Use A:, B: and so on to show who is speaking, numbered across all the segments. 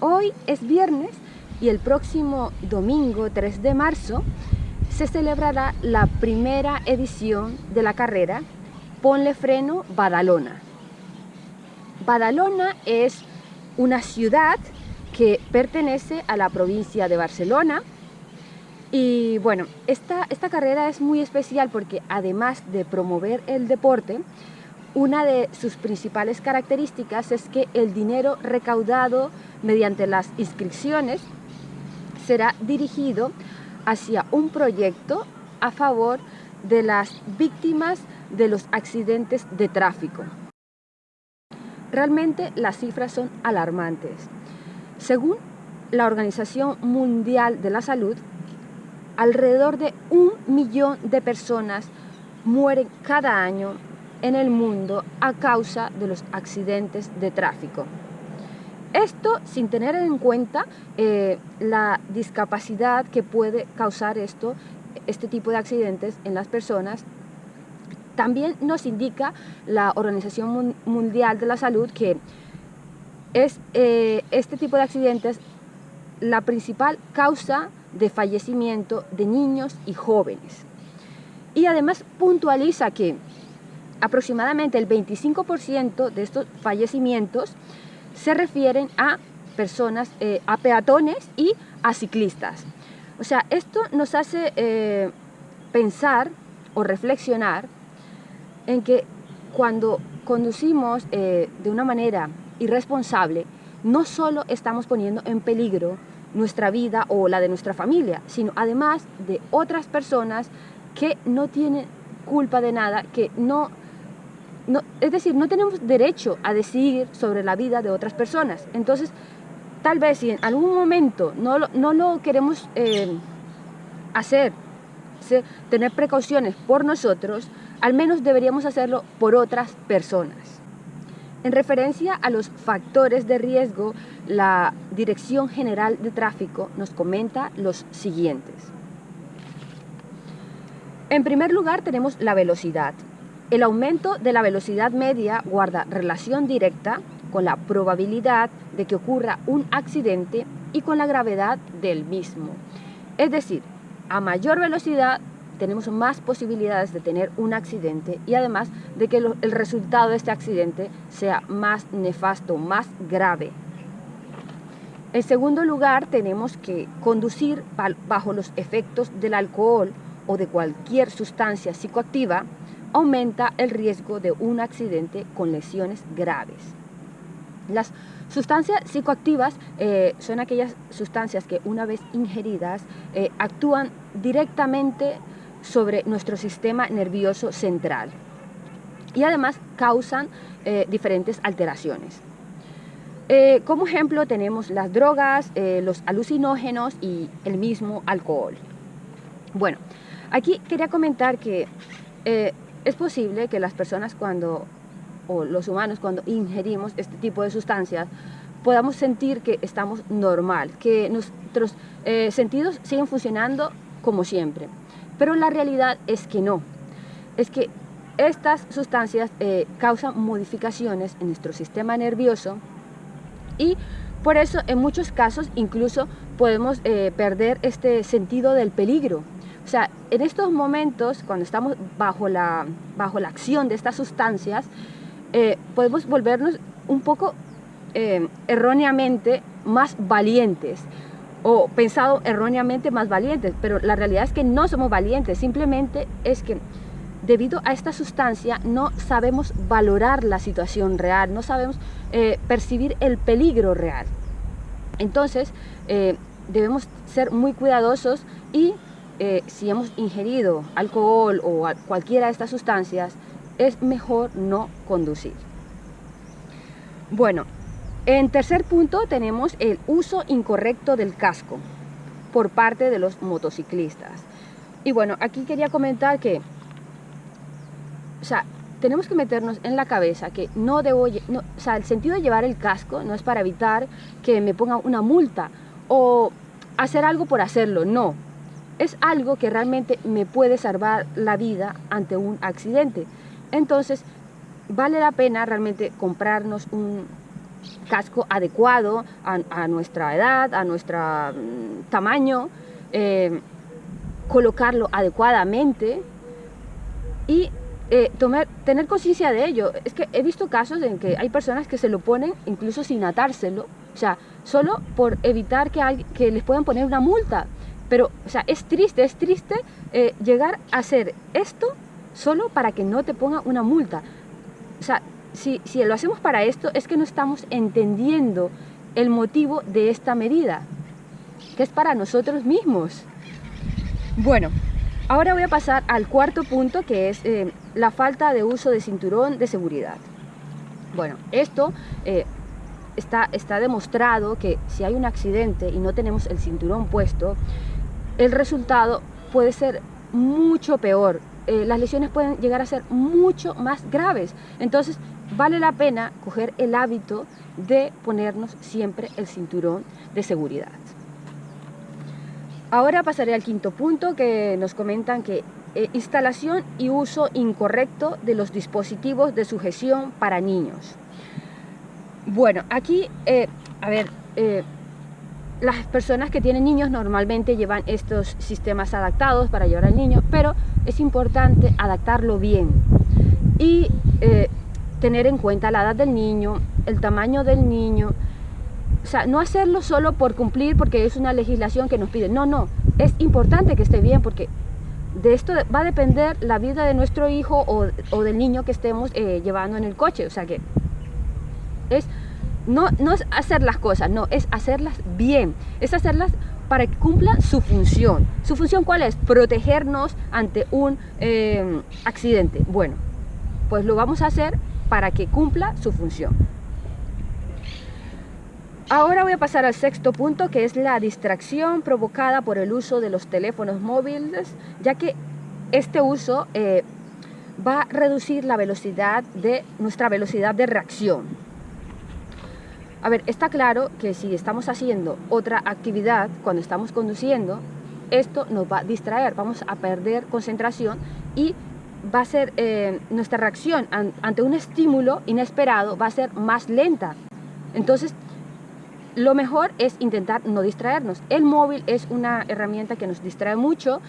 A: Hoy es viernes y el próximo domingo 3 de marzo se celebrará la primera edición de la carrera Ponle Freno Badalona. Badalona es una ciudad que pertenece a la provincia de Barcelona y bueno, esta, esta carrera es muy especial porque además de promover el deporte, una de sus principales características es que el dinero recaudado mediante las inscripciones será dirigido hacia un proyecto a favor de las víctimas de los accidentes de tráfico. Realmente las cifras son alarmantes. Según la Organización Mundial de la Salud, alrededor de un millón de personas mueren cada año en el mundo a causa de los accidentes de tráfico. Esto sin tener en cuenta eh, la discapacidad que puede causar esto, este tipo de accidentes en las personas. También nos indica la Organización Mundial de la Salud que es eh, este tipo de accidentes la principal causa de fallecimiento de niños y jóvenes. Y además puntualiza que aproximadamente el 25% de estos fallecimientos se refieren a personas, eh, a peatones y a ciclistas. O sea, esto nos hace eh, pensar o reflexionar en que cuando conducimos eh, de una manera irresponsable, no solo estamos poniendo en peligro nuestra vida o la de nuestra familia, sino además de otras personas que no tienen culpa de nada, que no es decir, no tenemos derecho a decidir sobre la vida de otras personas. Entonces, tal vez si en algún momento no lo, no lo queremos eh, hacer, tener precauciones por nosotros, al menos deberíamos hacerlo por otras personas. En referencia a los factores de riesgo, la Dirección General de Tráfico nos comenta los siguientes. En primer lugar tenemos la velocidad. El aumento de la velocidad media guarda relación directa con la probabilidad de que ocurra un accidente y con la gravedad del mismo. Es decir, a mayor velocidad tenemos más posibilidades de tener un accidente y además de que el resultado de este accidente sea más nefasto, más grave. En segundo lugar, tenemos que conducir bajo los efectos del alcohol o de cualquier sustancia psicoactiva aumenta el riesgo de un accidente con lesiones graves. Las sustancias psicoactivas eh, son aquellas sustancias que una vez ingeridas eh, actúan directamente sobre nuestro sistema nervioso central y además causan eh, diferentes alteraciones. como ejemplo tenemos las drogas, los alucinógenos y el mismo alcohol. Bueno, aquí quería comentar que es posible que las personas cuando, o los humanos cuando ingerimos este tipo de sustancias, podamos sentir que estamos normal, que nuestros eh, sentidos siguen funcionando como siempre. Pero la realidad es que no. Es que estas sustancias eh, causan modificaciones en nuestro sistema nervioso y por eso en muchos casos incluso podemos eh, perder este sentido del peligro o sea, en estos momentos, cuando estamos bajo la, bajo la acción de estas sustancias, eh, podemos volvernos un poco eh, erróneamente más valientes o pensado erróneamente más valientes, pero la realidad es que no somos valientes, simplemente es que debido a esta sustancia no sabemos valorar la situación real, no sabemos eh, percibir el peligro real. Entonces, debemos ser muy cuidadosos y eh, si hemos ingerido alcohol o cualquiera de estas sustancias, es mejor no conducir. Bueno, en tercer punto tenemos el uso incorrecto del casco por parte de los motociclistas. Y bueno, aquí quería comentar que, o sea, tenemos que meternos en la cabeza que no debo, o sea, el sentido de llevar el casco no es para evitar que me pongan una multa o hacer algo por hacerlo, no es algo que realmente me puede salvar la vida ante un accidente. Entonces, vale la pena realmente comprarnos un, casco adecuado a, nuestra edad, a nuestro mm, tamaño, eh, colocarlo adecuadamente y eh, tener conciencia de ello. Es que he visto casos en que hay personas que se lo ponen incluso sin atárselo, o sea, solo por evitar que les puedan poner una multa. Pero, o sea, es triste, es triste eh, llegar a hacer esto solo para que no te pongan una multa. O sea, si, si lo hacemos para esto es que no estamos entendiendo el motivo de esta medida, que es para nosotros mismos. Bueno, ahora voy a pasar al cuarto punto, que es eh, la falta de uso de cinturón de seguridad. Bueno, esto eh, está, está demostrado que si hay un accidente y no tenemos el cinturón puesto, el resultado puede ser mucho peor. Eh, las lesiones pueden llegar a ser mucho más graves. Entonces, vale la pena coger el hábito de ponernos siempre el cinturón de seguridad. Ahora pasaré al quinto punto que nos comentan que eh, instalación y uso incorrecto de los dispositivos de sujeción para niños. Bueno, aquí, eh, a ver, las personas que tienen niños normalmente llevan estos sistemas adaptados para llevar al niño, pero es importante adaptarlo bien y eh, tener en cuenta la edad del niño, el tamaño del niño, o sea, no hacerlo solo por cumplir porque es una legislación que nos pide, no, no, es importante que esté bien porque de esto va a depender la vida de nuestro hijo o, del niño que estemos eh, llevando en el coche, o sea que no, no es hacer las cosas, no, es hacerlas bien, es hacerlas para que cumplan su función. ¿Su función cuál es? Protegernos ante un eh, accidente. Bueno, pues lo vamos a hacer para que cumpla su función. Ahora voy a pasar al sexto punto, que es la distracción provocada por el uso de los teléfonos móviles, ya que este uso eh, va a reducir la velocidad de nuestra velocidad de reacción. A ver, está claro que si estamos haciendo otra actividad cuando estamos conduciendo, esto nos va a distraer, vamos a perder concentración y va a ser eh, nuestra reacción ante un estímulo inesperado va a ser más lenta. Entonces, lo mejor es intentar no distraernos. El móvil es una herramienta que nos distrae mucho,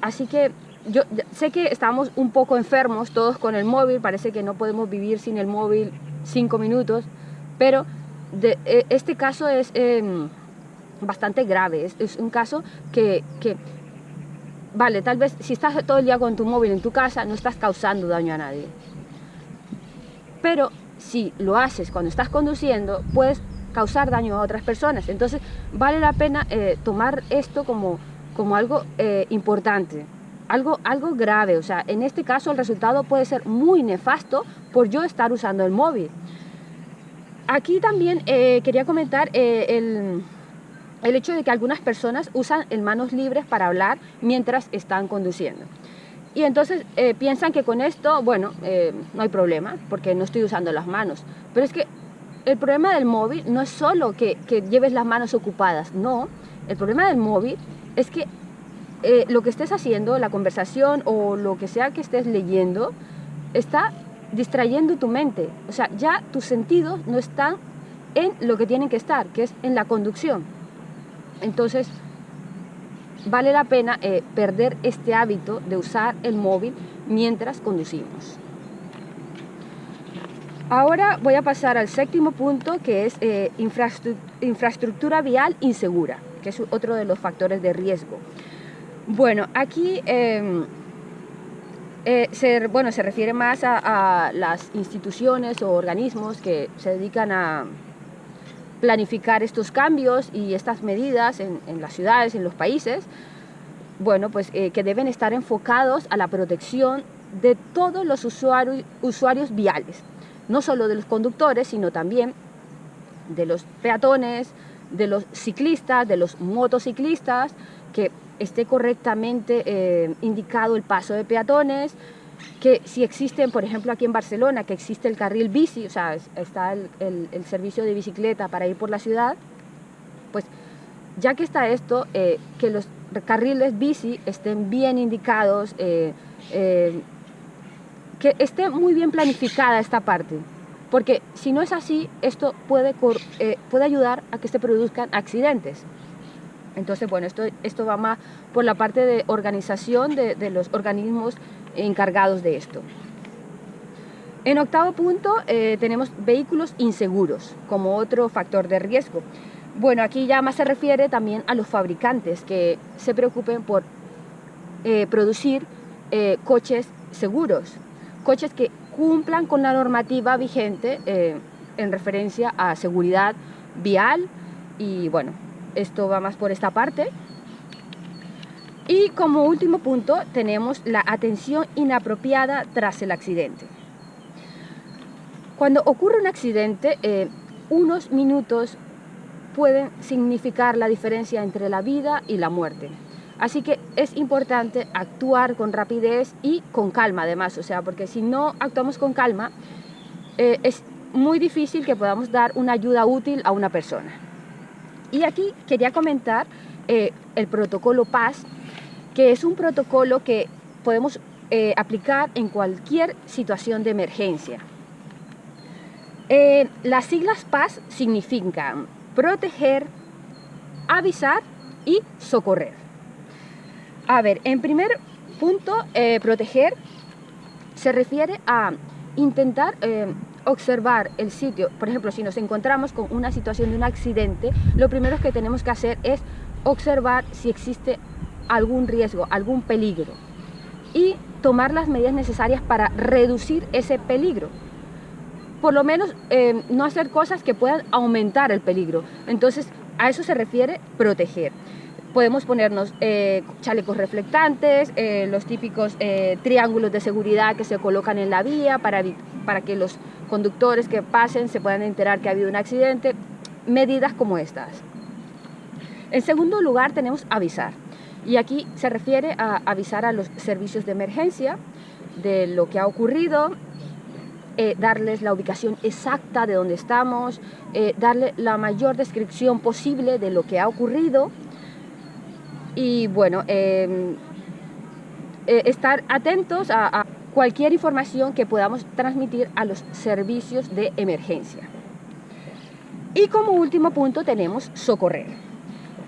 A: así que yo sé que estamos un poco enfermos todos con el móvil, parece que no podemos vivir sin el móvil cinco minutos, pero e, este caso es em, bastante grave, es, un caso que, que, vale, tal vez si estás todo el día con tu móvil en tu casa no estás causando daño a nadie. Pero si lo haces cuando estás conduciendo, puedes causar daño a otras personas. Entonces vale la pena eh, tomar esto como, como algo eh, importante, algo, algo grave. O sea, en este caso el resultado puede ser muy nefasto por yo estar usando el móvil. Aquí también eh, quería comentar eh, el, hecho de que algunas personas usan el manos libres para hablar mientras están conduciendo. Y entonces eh, piensan que con esto, bueno, no hay problema, porque no estoy usando las manos. Pero es que el problema del móvil no es solo que, que lleves las manos ocupadas, no. El problema del móvil es que lo que estés haciendo, la conversación o lo que sea que estés leyendo, está distrayendo tu mente. O sea, ya tus sentidos no están en lo que tienen que estar, que es en la conducción. Entonces, vale la pena eh, perder este hábito de usar el móvil mientras conducimos. Ahora voy a pasar al séptimo punto, que es eh, infraestructura vial insegura, que es otro de los factores de riesgo. Bueno, aquí... Em, eh, se, bueno, se refiere más a, las instituciones o organismos que se dedican a planificar estos cambios y estas medidas en, las ciudades, en los países, bueno, pues eh, que deben estar enfocados a la protección de todos los usuarios, usuarios viales, no solo de los conductores, sino también de los peatones, de los ciclistas, de los motociclistas, que esté correctamente eh, indicado el paso de peatones, que si existen, por ejemplo, aquí en Barcelona, que existe el carril bici, o sea, está el, servicio de bicicleta para ir por la ciudad, pues ya que está esto, eh, que los carriles bici estén bien indicados, eh, que esté muy bien planificada esta parte. porque si no es así, esto puede, puede ayudar a que se produzcan accidentes. Entonces, bueno, esto, esto va más por la parte de organización de, los organismos encargados de esto. En octavo punto eh, tenemos vehículos inseguros como otro factor de riesgo. Bueno, aquí ya más se refiere también a los fabricantes que se preocupen por eh, producir eh, coches seguros, coches que cumplan con la normativa vigente en referencia a seguridad vial y bueno, esto va más por esta parte. Y como último punto tenemos la atención inapropiada tras el accidente. Cuando ocurre un accidente, eh, unos minutos pueden significar la diferencia entre la vida y la muerte. Así que es importante actuar con rapidez y con calma además, o sea, porque si no actuamos con calma, eh, es muy difícil que podamos dar una ayuda útil a una persona. Y aquí quería comentar eh, el protocolo PAS, que es un protocolo que podemos aplicar en cualquier situación de emergencia. Eh, las siglas PAS significan proteger, avisar y socorrer. A ver, en primer punto, eh, proteger se refiere a intentar eh, observar el sitio. Por ejemplo, si nos encontramos con una situación de un accidente, lo primero que tenemos que hacer es observar si existe algún riesgo, algún peligro y tomar las medidas necesarias para reducir ese peligro por lo menos eh, no hacer cosas que puedan aumentar el peligro. Entonces, a eso se refiere proteger. Podemos ponernos eh, chalecos reflectantes, eh, los típicos triángulos de seguridad que se colocan en la vía para, para que los conductores que pasen se puedan enterar que ha habido un accidente, medidas como estas. En segundo lugar tenemos avisar. Y aquí se refiere a avisar a los servicios de emergencia de lo que ha ocurrido, eh, darles la ubicación exacta de donde estamos, eh, darle la mayor descripción posible de lo que ha ocurrido y bueno, eh, estar atentos a cualquier información que podamos transmitir a los servicios de emergencia. Y como último punto tenemos socorrer.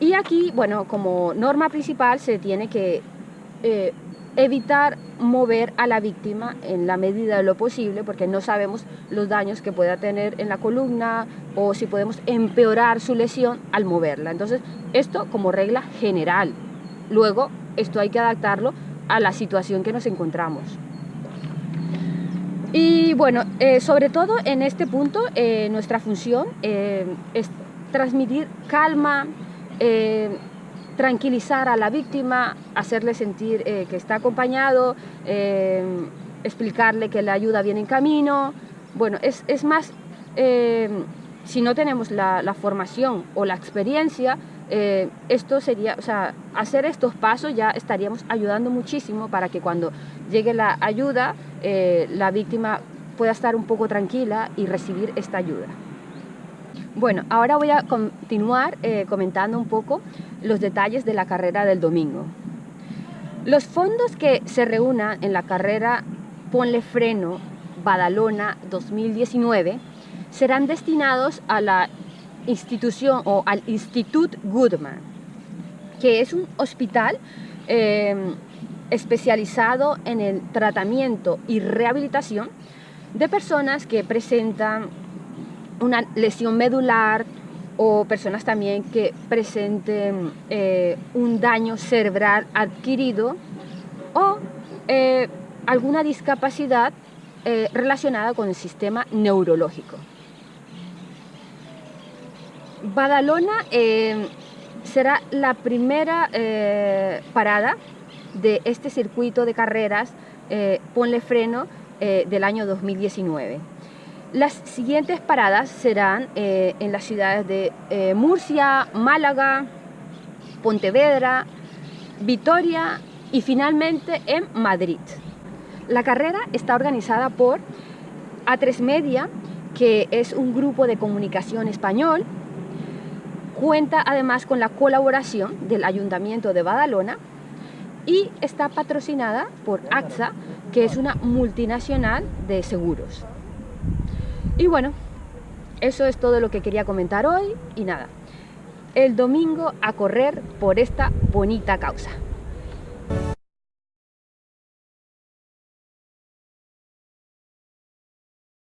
A: Y aquí, bueno, como norma principal se tiene que evitar mover a la víctima en la medida de lo posible, porque no sabemos los daños que pueda tener en la columna o si podemos empeorar su lesión al moverla. Entonces, esto como regla general. Luego, esto hay que adaptarlo a la situación que nos encontramos. Y bueno, eh, sobre todo en este punto, eh, nuestra función eh, es transmitir calma, tranquilizar a la víctima, hacerle sentir que está acompañado, explicarle que la ayuda viene en camino. Bueno, es, es más, si no tenemos la, formación o la experiencia, esto sería, o sea, hacer estos pasos ya estaríamos ayudando muchísimo para que cuando llegue la ayuda, la víctima pueda estar un poco tranquila y recibir esta ayuda. Bueno, ahora voy a continuar eh, comentando un poco los detalles de la carrera del domingo. Los fondos que se reúnan en la carrera Ponle Freno Badalona 2019 serán destinados a la institución o al Institut Goodman, que es un hospital em, especializado en el tratamiento y rehabilitación de personas que presentan una lesión medular o personas también que presenten eh, un daño cerebral adquirido o eh, alguna discapacidad eh, relacionada con el sistema neurológico. Badalona será la primera parada de este circuito de carreras Ponle Freno del año 2019. Las siguientes paradas serán eh, en las ciudades de eh, Murcia, Málaga, Pontevedra, Vitoria y finalmente en Madrid. La carrera está organizada por A3 Media, que es un grupo de comunicación español. Cuenta además con la colaboración del Ayuntamiento de Badalona y está patrocinada por AXA, que es una multinacional de seguros. Y bueno, eso es todo lo que quería comentar hoy y nada, el domingo a correr por esta bonita causa.